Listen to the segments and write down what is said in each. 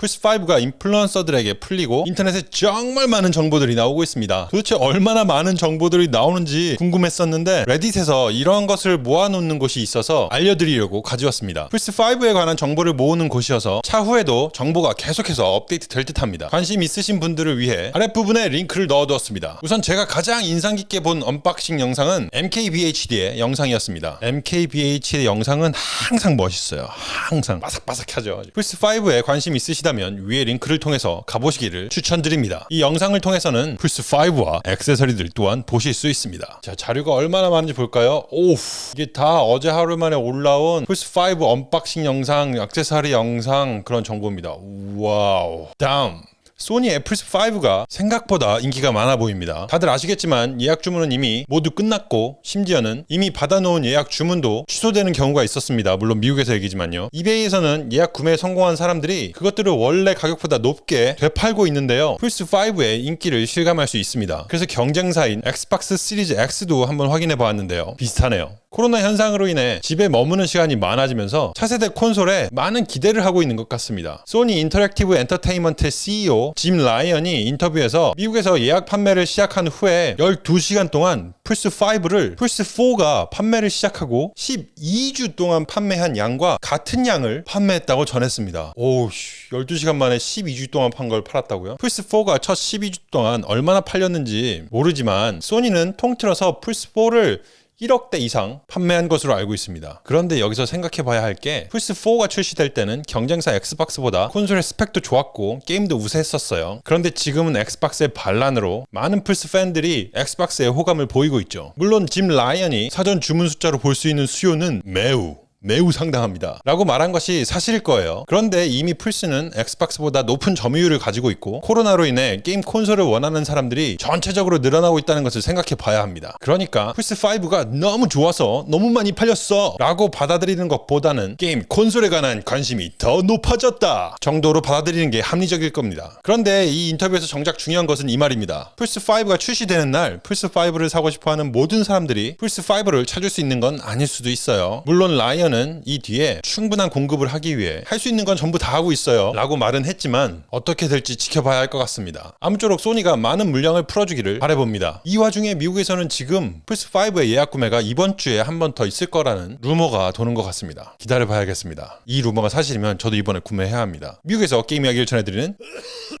플스5가 인플루언서들에게 풀리고 인터넷에 정말 많은 정보들이 나오고 있습니다. 도대체 얼마나 많은 정보들이 나오는지 궁금했었는데 레딧에서 이런 것을 모아놓는 곳이 있어서 알려드리려고 가져왔습니다. 플스5에 관한 정보를 모으는 곳이어서 차후에도 정보가 계속해서 업데이트 될 듯합니다. 관심 있으신 분들을 위해 아랫부분에 링크를 넣어두었습니다. 우선 제가 가장 인상 깊게 본 unboxing 영상은 MKBHD의 영상이었습니다. MKBHD의 영상은 항상 멋있어요. 항상 바삭바삭하죠. 플스5에 관심 있으시다 면 위에 링크를 통해서 가보시기를 추천드립니다. 이 영상을 통해서는 플스5와 액세서리들 또한 보실 수 있습니다. 자, 자료가 얼마나 많은지 볼까요? 오우, 이게 다 어제 하루 만에 올라온 플스5 unboxing 영상, 액세서리 영상 그런 정보입니다. Wow. 다음. 소니의 플스5가 생각보다 인기가 많아 보입니다. 다들 아시겠지만 예약 주문은 이미 모두 끝났고 심지어는 이미 받아놓은 예약 주문도 취소되는 경우가 있었습니다. 물론 미국에서 얘기지만요. 이베이에서는 예약 구매에 성공한 사람들이 그것들을 원래 가격보다 높게 되팔고 있는데요. 플스5의 인기를 실감할 수 있습니다. 그래서 경쟁사인 엑스박스 시리즈 X도 한번 확인해 보았는데요. 비슷하네요. 코로나 현상으로 인해 집에 머무는 시간이 많아지면서 차세대 콘솔에 많은 기대를 하고 있는 것 같습니다. 소니 인터랙티브 엔터테인먼트 CEO 짐 라이언이 인터뷰에서 미국에서 예약 판매를 시작한 후에 12시간 동안 플스5를 플스4가 판매를 시작하고 12주 동안 판매한 양과 같은 양을 판매했다고 전했습니다. 오우 12시간 만에 12주 동안 판 걸 팔았다고요? 플스4가 첫 12주 동안 얼마나 팔렸는지 모르지만 소니는 통틀어서 플스4를 1억대 이상 판매한 것으로 알고 있습니다. 그런데 여기서 생각해 봐야 할 게 플스4가 출시될 때는 경쟁사 엑스박스보다 콘솔의 스펙도 좋았고 게임도 우세했었어요. 그런데 지금은 엑스박스의 반란으로 많은 플스 팬들이 엑스박스에 호감을 보이고 있죠. 물론 짐 라이언이 사전 주문 숫자로 볼 수 있는 수요는 매우 매우 상당합니다. 라고 말한 것이 사실일 거예요. 그런데 이미 플스는 엑스박스보다 높은 점유율을 가지고 있고 코로나로 인해 게임 콘솔을 원하는 사람들이 전체적으로 늘어나고 있다는 것을 생각해 봐야 합니다. 그러니까 플스5가 너무 좋아서 너무 많이 팔렸어 라고 받아들이는 것보다는 게임 콘솔에 관한 관심이 더 높아졌다 정도로 받아들이는 게 합리적일 겁니다. 그런데 이 인터뷰에서 정작 중요한 것은 이 말입니다. 플스5가 출시되는 날 플스5를 사고 싶어하는 모든 사람들이 플스5를 찾을 수 있는 건 아닐 수도 있어요. 물론 라이언 컴퓨터는 이 뒤에 충분한 공급을 하기 위해 할 수 있는 건 전부 다 하고 있어요 라고 말은 했지만 어떻게 될지 지켜봐야 할 것 같습니다. 아무쪼록 소니가 많은 물량을 풀어주기를 바래봅니다. 이 와중에 미국에서는 지금 플스5의 예약 구매가 이번 주에 한 번 더 있을 거라는 루머가 도는 것 같습니다. 기다려봐야겠습니다. 이 루머가 사실이면 저도 이번에 구매해야 합니다. 미국에서 게임 이야기를 전해드리는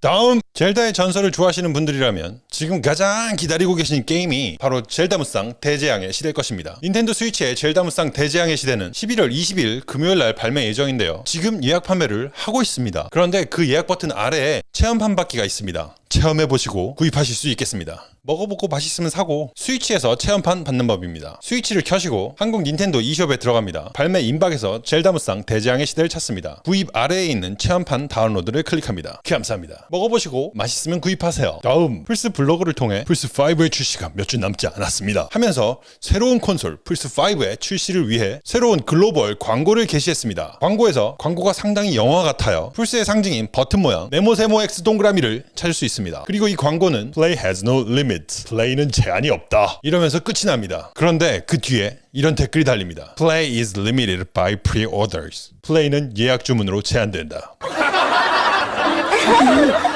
다음 젤다의 전설을 좋아하시는 분들이라면 지금 가장 기다리고 계신 게임이 바로 젤다 무쌍 대재앙의 시대일 것입니다 닌텐도 스위치의 젤다 무쌍 대재앙의 시대는 11월 11월 20일 금요일 날 발매 예정인데요. 지금 예약 판매를 하고 있습니다. 그런데 그 예약 버튼 아래에 체험판 받기가 있습니다. 체험해 보시고 구입하실 수 있겠습니다. 먹어보고 맛있으면 사고 스위치에서 체험판 받는 법입니다. 스위치를 켜시고 한국 닌텐도 e숍에 들어갑니다. 발매 임박에서 젤다 무쌍 대재앙의 시대를 찾습니다. 구입 아래에 있는 체험판 다운로드를 클릭합니다. 감사합니다. 먹어보시고 맛있으면 구입하세요. 다음 플스 블로그를 통해 플스5의 출시가 몇 주 남지 않았습니다. 하면서 새로운 콘솔 플스5의 출시를 위해 새로운 글로벌 광고를 게시했습니다. 광고에서 광고가 상당히 영화 같아요. 플스의 상징인 버튼 모양 네모세모 X 동그라미를 찾을 수 있습니다. 있습니다. 그리고 이 광고는 Play has no limit. 플레이는 제한이 없다. 이러면서 끝이 납니다. 그런데 그 뒤에 이런 댓글이 달립니다. Play is limited by pre-orders. 플레이는 예약 주문으로 제한된다.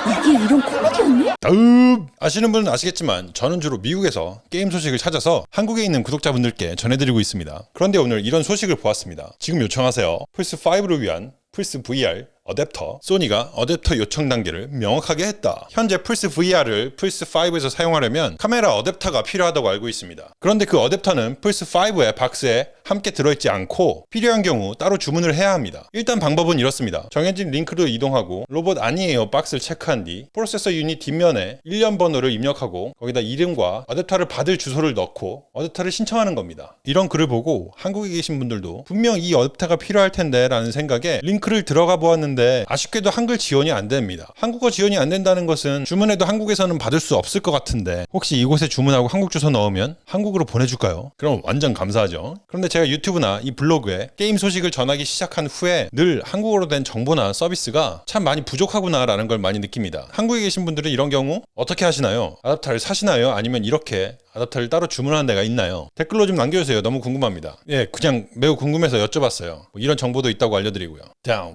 이게 이런 코미디였네? 다음 아시는 분은 아시겠지만 저는 주로 미국에서 게임 소식을 찾아서 한국에 있는 구독자분들께 전해드리고 있습니다. 그런데 오늘 이런 소식을 보았습니다. 지금 요청하세요. 플스5를 위한 플스 VR 어댑터 소니가 어댑터 요청 단계를 명확하게 했다. 현재 플스 VR을 플스 5에서 사용하려면 카메라 어댑터가 필요하다고 알고 있습니다. 그런데 그 어댑터는 플스 5의 박스에 함께 들어있지 않고 필요한 경우 따로 주문을 해야 합니다. 일단 방법은 이렇습니다. 정해진 링크로 이동하고 로봇 아니에요 박스를 체크한 뒤 processor unit 뒷면에 일련번호를 입력하고 거기다 이름과 어댑터를 받을 주소를 넣고 어댑터를 신청하는 겁니다. 이런 글을 보고 한국에 계신 분들도 분명 이 어댑터가 필요할 텐데 라는 생각에 링크를 들어가 보았는데 하는데 아쉽게도 한글 지원이 안 됩니다. 한국어 지원이 안 된다는 것은 주문해도 한국에서는 받을 수 없을 것 같은데 혹시 이곳에 주문하고 한국 주소 넣으면 한국으로 보내줄까요? 그럼 완전 감사하죠. 그런데 제가 유튜브나 이 블로그에 게임 소식을 전하기 시작한 후에 늘 한국어로 된 정보나 서비스가 참 많이 부족하구나 라는 걸 많이 느낍니다. 한국에 계신 분들은 이런 경우 어떻게 하시나요? 아답타를 사시나요? 아니면 이렇게 아답터를 따로 주문하는 데가 있나요? 댓글로 좀 남겨주세요. 너무 궁금합니다. 예, 그냥 매우 궁금해서 여쭤봤어요. 뭐 이런 정보도 있다고 알려드리고요. 다음.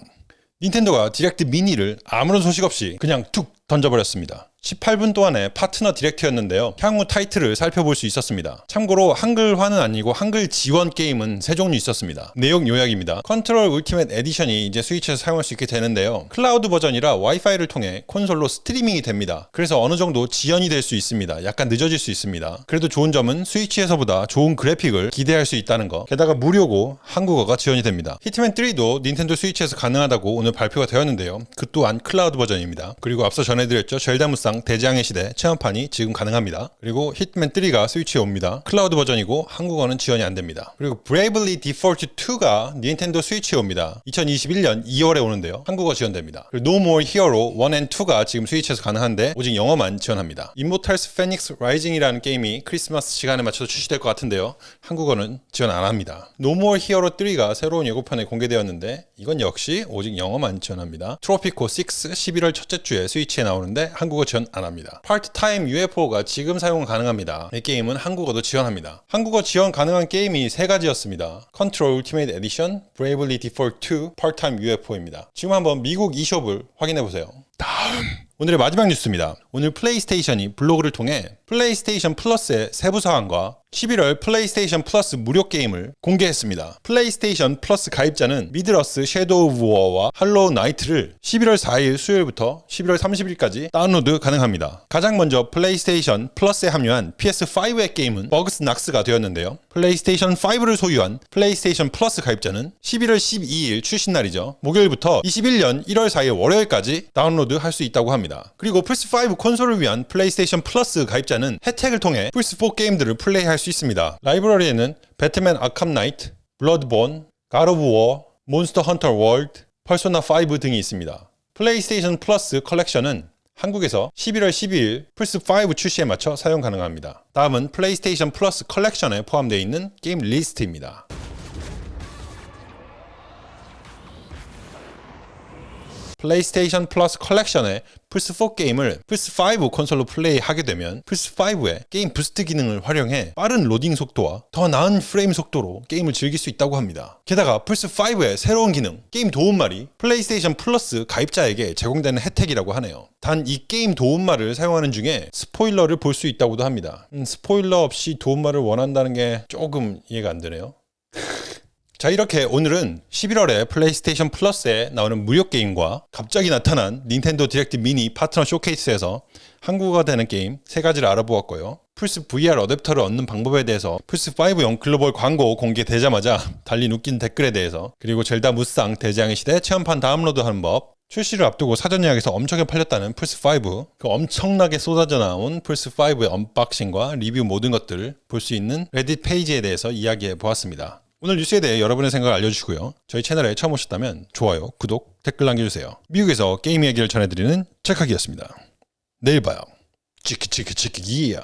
닌텐도가 디렉트 미니를 아무런 소식 없이 그냥 툭 던져버렸습니다. 18분 동안의 파트너 디렉트였는데요. 향후 타이틀을 살펴볼 수 있었습니다. 참고로 한글화는 아니고 한글 지원 게임은 세 종류 있었습니다. 내용 요약입니다. Control Ultimate Edition이 이제 스위치에서 사용할 수 있게 되는데요. 클라우드 버전이라 와이파이를 통해 콘솔로 스트리밍이 됩니다. 그래서 어느 정도 지연이 될 수 있습니다. 약간 늦어질 수 있습니다. 그래도 좋은 점은 스위치에서보다 좋은 그래픽을 기대할 수 있다는 거. 게다가 무료고 한국어가 지원이 됩니다. Hitman 3도 닌텐도 스위치에서 가능하다고 오늘 발표가 되었는데요. 그 또한 클라우드 버전입니다. 그리고 앞서 전해드렸죠. 젤다 무쌍 대재앙의 시대 체험판이 지금 가능합니다. 그리고 Hitman 3가 스위치에 옵니다. 클라우드 버전이고 한국어는 지원이 안 됩니다. 그리고 Bravely Default 2가 닌텐도 스위치에 옵니다. 2021년 2월에 오는데요. 한국어 지원됩니다. 그리고 No More Hero 1 and 2가 지금 스위치에서 가능한데 오직 영어만 지원합니다. Immortals Phoenix Rising이라는 게임이 크리스마스 시간에 맞춰서 출시될 것 같은데요. 한국어는 지원 안 합니다. No More Hero 3가 새로운 예고편에 공개되었는데 이건 역시 오직 영어만 지원합니다. 트로피코 6 11월 첫째 주에 스위치에 나오는데 한국어 지원 안 합니다. 파트타임 UFO가 지금 사용 가능합니다. 이 게임은 한국어도 지원합니다. 한국어 지원 가능한 게임이 세 가지였습니다. Control Ultimate Edition, Bravely Default 2, Part-Time UFO입니다. 지금 한번 미국 e숍을 확인해 보세요. 다음 오늘의 마지막 뉴스입니다. 오늘 플레이스테이션이 블로그를 통해 플레이스테이션 플러스의 세부 사항과 11월 플레이스테이션 플러스 무료 게임을 공개했습니다. 플레이스테이션 플러스 가입자는 Middle-earth Shadow of War와 Hollow Knight를 11월 4일 수요일부터 11월 30일까지 다운로드 가능합니다. 가장 먼저 플레이스테이션 플러스에 합류한 PS5의 게임은 Bugsnax가 되었는데요. 플레이스테이션 5를 소유한 플레이스테이션 플러스 가입자는 11월 12일 출시 날이죠. 목요일부터 21년 1월 4일 월요일까지 다운로드 할 수 있다고 합니다. 그리고 플스5 콘솔을 위한 플레이스테이션 플러스 가입자는 혜택을 통해 플스4 게임들을 플레이할 수 있습니다. 라이브러리에는 Batman Arkham Knight, Bloodborne, God of War, Monster Hunter World, Persona 5 등이 있습니다. 플레이스테이션 플러스 컬렉션은 한국에서 11월 12일 플스5 출시에 맞춰 사용 가능합니다. 다음은 플레이스테이션 플러스 컬렉션에 포함되어 있는 게임 리스트입니다. 플레이스테이션 플러스 컬렉션의 플스4 게임을 플스5 콘솔로 플레이하게 되면 플스5의 게임 boost 기능을 활용해 빠른 로딩 속도와 더 나은 프레임 속도로 게임을 즐길 수 있다고 합니다. 게다가 플스5의 새로운 기능, 게임 도움말이 플레이스테이션 플러스 가입자에게 제공되는 혜택이라고 하네요. 단 이 게임 도움말을 사용하는 중에 스포일러를 볼 수 있다고도 합니다. 음, 스포일러 없이 도움말을 원한다는 게 조금 이해가 안 되네요. 자 이렇게 오늘은 11월에 플레이스테이션 플러스에 나오는 무료 게임과 갑자기 나타난 닌텐도 디렉트 미니 파트너 쇼케이스에서 한국어가 되는 게임 세 가지를 알아보았고요. 플스 VR 어댑터를 얻는 방법에 대해서 플스5용 글로벌 광고 공개되자마자 달린 웃긴 댓글에 대해서 그리고 젤다 무쌍 대재앙의 시대 체험판 다운로드하는 법 출시를 앞두고 사전 예약에서 엄청나게 팔렸다는 플스5 그 엄청나게 쏟아져 나온 플스5의 언박싱과 리뷰 모든 것들을 볼 수 있는 Reddit 페이지에 대해서 이야기해 보았습니다. 오늘 뉴스에 대해 여러분의 생각을 알려주시고요. 저희 채널에 처음 오셨다면 좋아요, 구독, 댓글 남겨주세요. 미국에서 게임 얘기를 전해드리는 찰칵이었습니다. 내일 봐요. 치키 치키 치키 이야.